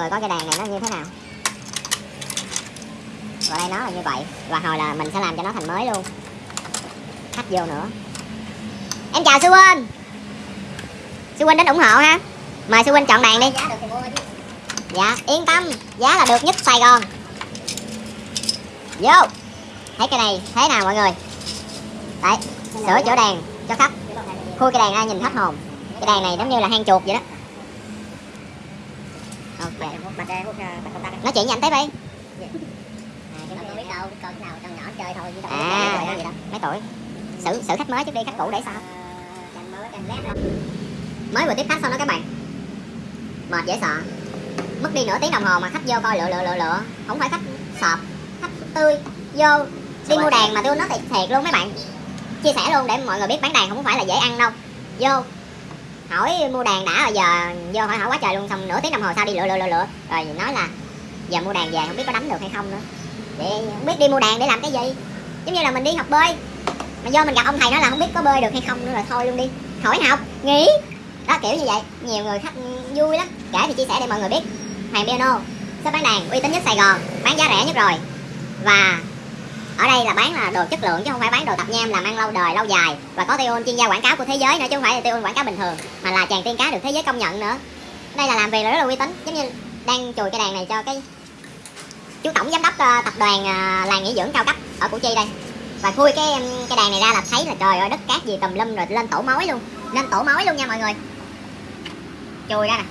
rồi có cái đàn này nó như thế nào? Và đây nó là như vậy. Và hồi là mình sẽ làm cho nó thành mới luôn. Khách vô nữa. Em chào sư huynh. Sư huynh đến ủng hộ ha. Mời sư huynh chọn đàn đi. Dạ yên tâm. Giá là được nhất sài gòn. Vô. Thấy cái này thế nào mọi người? Đấy sửa chỗ đàn cho khách. Khui cái đàn ra nhìn hết hồn. Cái đàn này giống như là hang chuột vậy đó nói chuyện với anh tiếp đi. À đâu à đâu mấy tuổi? Xử xử khách mới trước đi khách cũ để sao? Lét đó. Mới vừa tiếp khách xong đó các bạn. Mệt dễ sợ. Mất đi nửa tiếng đồng hồ mà khách vô coi lựa lựa lựa lựa. Không phải khách sọp khách tươi vô đi mua đàn mà tôi nói thiệt, thiệt luôn mấy bạn. Chia sẻ luôn để mọi người biết bán đàn không phải là dễ ăn đâu. Vô hỏi mua đàn đã rồi, giờ vô hỏi hỏi quá trời luôn, xong nửa tiếng đồng hồ sau đi lựa lựa lựa lựa. Rồi nói là giờ mua đàn về không biết có đánh được hay không nữa. Để không biết đi mua đàn để làm cái gì. Giống như là mình đi học bơi, mà vô mình gặp ông thầy nói là không biết có bơi được hay không nữa, rồi thôi luôn đi. Khỏi học, nghỉ. Đó, kiểu như vậy. Nhiều người khách vui lắm. Kể thì chia sẻ để mọi người biết. Hoàng piano shop bán đàn uy tín nhất sài gòn, bán giá rẻ nhất rồi. Và ở đây là bán là đồ chất lượng chứ không phải bán đồ tập nham làm ăn lâu đời lâu dài. Và có tiêu chuyên gia quảng cáo của thế giới nữa chứ không phải là tiêu quảng cáo bình thường mà là chàng tiên cá được thế giới công nhận nữa. Đây là làm việc là rất là uy tín giống như đang chùi cái đàn này cho cái chú tổng giám đốc uh, tập đoàn uh, làng nghỉ dưỡng cao cấp ở củ chi đây. Và khui cái cái đàn này ra là thấy là trời ơi đất cát gì tùm lum rồi lên tổ mối luôn. Lên tổ mối luôn nha mọi người. Chùi ra nè.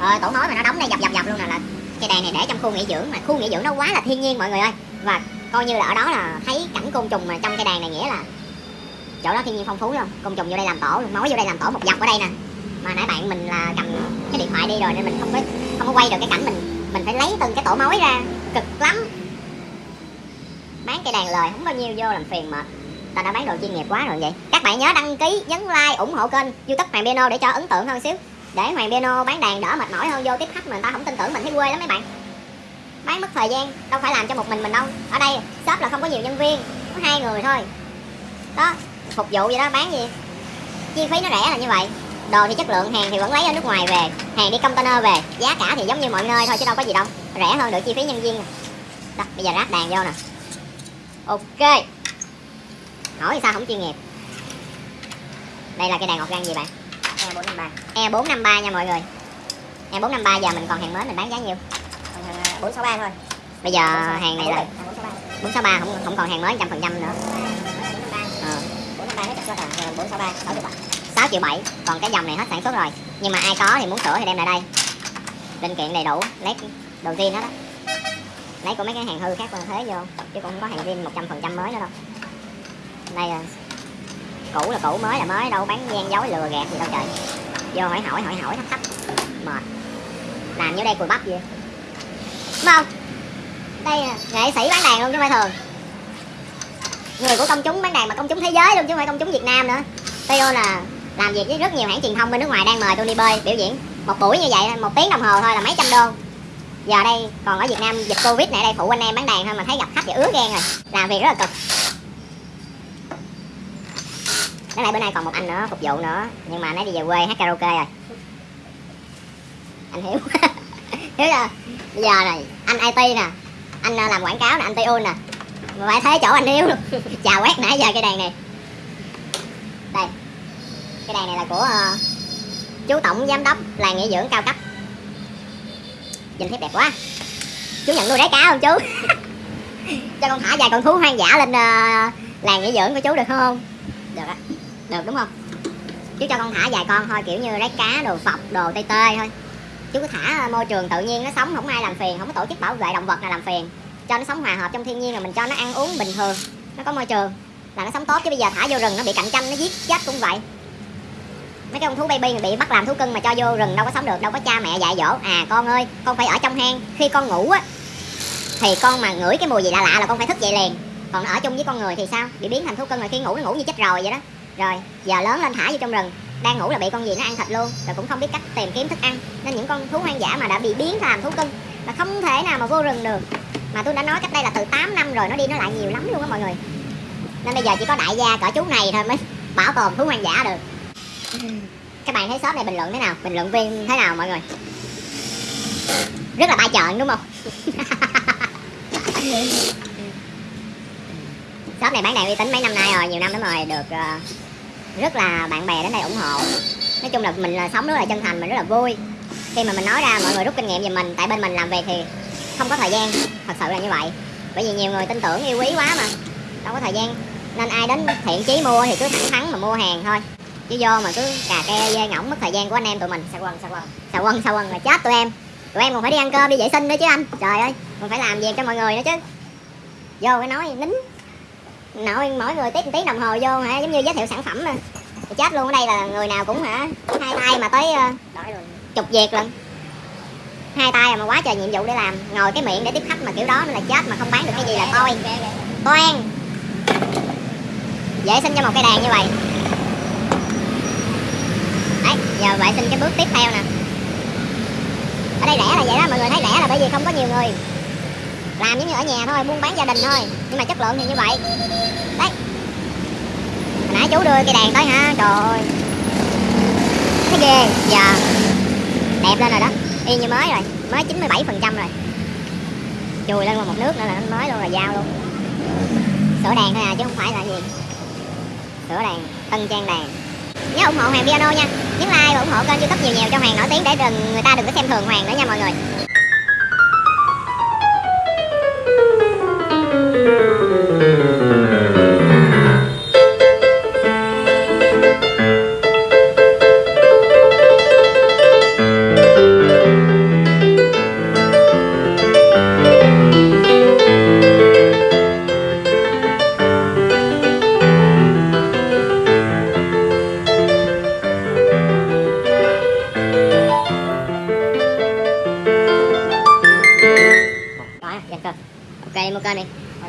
Ờ, tổ mối mà nó đóng đây dập dập dập luôn nè là cái đàn này để trong khu nghỉ dưỡng mà khu nghỉ dưỡng nó quá là thiên nhiên mọi người ơi. Và coi như là ở đó là thấy cảnh côn trùng mà trong cái đàn này nghĩa là chỗ đó thiên nhiên phong phú luôn côn trùng vô đây làm tổ luôn mối vô đây làm tổ một dọc ở đây nè. Mà nãy bạn mình là cầm cái điện thoại đi rồi nên mình không có không có quay được cái cảnh mình mình phải lấy từng cái tổ mối ra. Cực lắm. Bán cây đàn lời không bao nhiêu, vô làm phiền mà. Ta đã bán đồ chuyên nghiệp quá rồi vậy. Các bạn nhớ đăng ký, nhấn like, ủng hộ kênh youtube hoàng piano để cho ấn tượng hơn xíu. Để hoàng piano bán đàn đỡ mệt mỏi hơn, vô tiếp khách mà người ta không tin tưởng mình thấy quê lắm mấy bạn bán mất thời gian đâu phải làm cho một mình mình đâu. Ở đây shop là không có nhiều nhân viên có hai người thôi. Đó phục vụ vậy đó bán gì? Chi phí nó rẻ là như vậy. Đồ thì chất lượng hàng thì vẫn lấy ở nước ngoài về hàng đi container về. Giá cả thì giống như mọi nơi thôi chứ đâu có gì đâu. Rẻ hơn được chi phí nhân viên. Đó bây giờ ráp đàn vô nè. Ok. Hỏi sao không chuyên nghiệp? Đây là cái đàn organ gì bạn? E bốn năm ba. E 453 nha mọi người. E 453 giờ mình còn hàng mới mình bán giá nhiêu bốn sáu ba thôi. Bây giờ hàng này là bốn sáu ba. 463 không không còn hàng mới trăm phần trăm nữa. Ờ, bốn năm ba hết cho là bốn sáu ba sáu triệu bảy. 6 triệu 7 còn cái dòng này hết sản xuất rồi. Nhưng mà ai có thì muốn sửa thì đem lại đây. Linh kiện đầy đủ lấy đầu tiên hết đó lấy của mấy cái hàng hư khác còn thế vô chứ cũng không có hàng zin 100 phần trăm mới nữa đâu. Đây là cũ là cũ mới là mới đâu bán gian dối lừa gạt gì đâu trời. Vô hỏi hỏi hỏi hỏi thách thách mệt. Làm như đây cùi bắp vậy đúng không? Đây là nghệ sĩ bán đàn luôn chứ không phải thường. Người của công chúng bán đàn mà công chúng thế giới luôn chứ không phải công chúng việt nam nữa. Teo là làm việc với rất nhiều hãng truyền thông bên nước ngoài đang mời tôi đi bơi biểu diễn. Một buổi như vậy, một tiếng đồng hồ thôi là mấy trăm đô. Giờ đây, còn ở việt nam, dịch covid này đây, phụ anh em bán đàn thôi mà thấy gặp khách thì ứa ghen rồi. Làm việc rất là cực. Cái này bữa nay còn một anh nữa, phục vụ nữa. Nhưng mà nãy đi về quê hát karaoke rồi. Anh hiểu hiểu chưa bây giờ này anh it nè anh à, làm quảng cáo nè anh tu nè. Mà phải thế chỗ anh yếu luôn chào quét nãy giờ cái đàn này. Đây cái đàn này là của uh, chú tổng giám đốc làng nghỉ dưỡng cao cấp. Nhìn thấy đẹp quá. Chú nhận nuôi đáy cá không chú? Cho con thả vài con thú hoang dã lên uh, làng nghỉ dưỡng của chú được không? Được á. Được đúng không? Chú cho con thả vài con thôi kiểu như đáy cá đồ phọc đồ tê tê thôi chú cứ thả ờ, môi trường tự nhiên nó sống, không ai làm phiền, không có tổ chức bảo vệ động vật nào làm phiền. Cho nó sống hòa hợp trong thiên nhiên rồi mình cho nó ăn uống bình thường, nó có môi trường, là nó sống tốt. Chứ bây giờ thả vô rừng nó bị cạnh tranh, nó giết chết cũng vậy. Mấy cái con thú baby mà bị bắt làm thú cưng mà cho vô rừng đâu có sống được, đâu có cha mẹ dạy dỗ. À con ơi, con phải ở trong hang. Khi con ngủ á, thì con mà ngửi cái mùi gì lạ lạ là con phải thức dậy liền. Còn ở chung với con người thì sao? Bị biến thành thú cưng rồi khi ngủ nó ngủ như chết rồi vậy đó. Rồi, giờ lớn lên thả vô trong rừng đang ngủ là bị con gì nó ăn thịt luôn rồi cũng không biết cách tìm kiếm thức ăn. Nên những con thú hoang dã mà đã bị biến làm thú cưng là không thể nào mà vô rừng được. Mà tôi đã nói cách đây là từ 8 năm rồi nó đi nó lại nhiều lắm luôn á mọi người. Nên bây giờ chỉ có đại gia cỡ chú này thôi mới bảo tồn thú hoang dã được. Các bạn thấy shop này bình luận thế nào? Bình luận viên thế nào mọi người? Rất là ba chọn đúng không? Shop này bán đèn uy tín mấy năm nay rồi nhiều năm lắm rồi được ờ, rất là bạn bè đến đây ủng hộ. Nói chung là mình là sống rất là chân thành mình rất là vui. Khi mà mình nói ra mọi người rút kinh nghiệm về mình tại bên mình làm việc thì không có thời gian. Thật sự là như vậy. Bởi vì nhiều người tin tưởng yêu quý quá mà. Đâu có thời gian. Nên ai đến thiện chí mua thì cứ thẳng thắn mà mua hàng thôi. Chứ vô mà cứ cà ke dê ngỗng mất thời gian của anh em tụi mình. Sao quần, sao quần. sao quần sao quần là chết tụi em. Tụi em còn phải đi ăn cơm đi vệ sinh nữa chứ anh. Trời ơi còn phải làm việc cho mọi người nữa chứ. Vô cái nói nín nội mỗi người tiếp một tiếng đồng hồ vô hả? Giống như giới thiệu sản phẩm mà thì chết luôn ở đây là người nào cũng hả? Hai tay mà tới ờ, chục việc lần hai tay mà quá trời nhiệm vụ để làm. Ngồi cái miệng để tiếp khách mà kiểu đó nên là chết mà không bán được cái gì là ghê. toan vệ sinh cho một cây đàn như vậy. Đấy giờ vệ sinh cái bước tiếp theo nè. Ở đây rẻ là vậy đó mọi người thấy rẻ là bởi vì không có nhiều người làm giống như ở nhà thôi, buôn bán gia đình thôi. Nhưng mà chất lượng thì như vậy. Đấy. Hồi nãy chú đưa cây đèn tới hả? Trời ơi. Thấy ghê. Giờ đẹp lên rồi đó. Y như mới rồi. Mới 97 phần trăm rồi. Chùi lên một nước nữa là nó mới luôn là dao luôn. Sửa đèn thôi à chứ không phải là gì. Sửa đèn tân trang đèn nhớ ủng hộ hoàng piano nha. Nhấn like và ủng hộ kênh youtube nhiều nhiều cho hoàng nổi tiếng để đừng, người ta đừng có xem thường hoàng nữa nha mọi người. Thank you.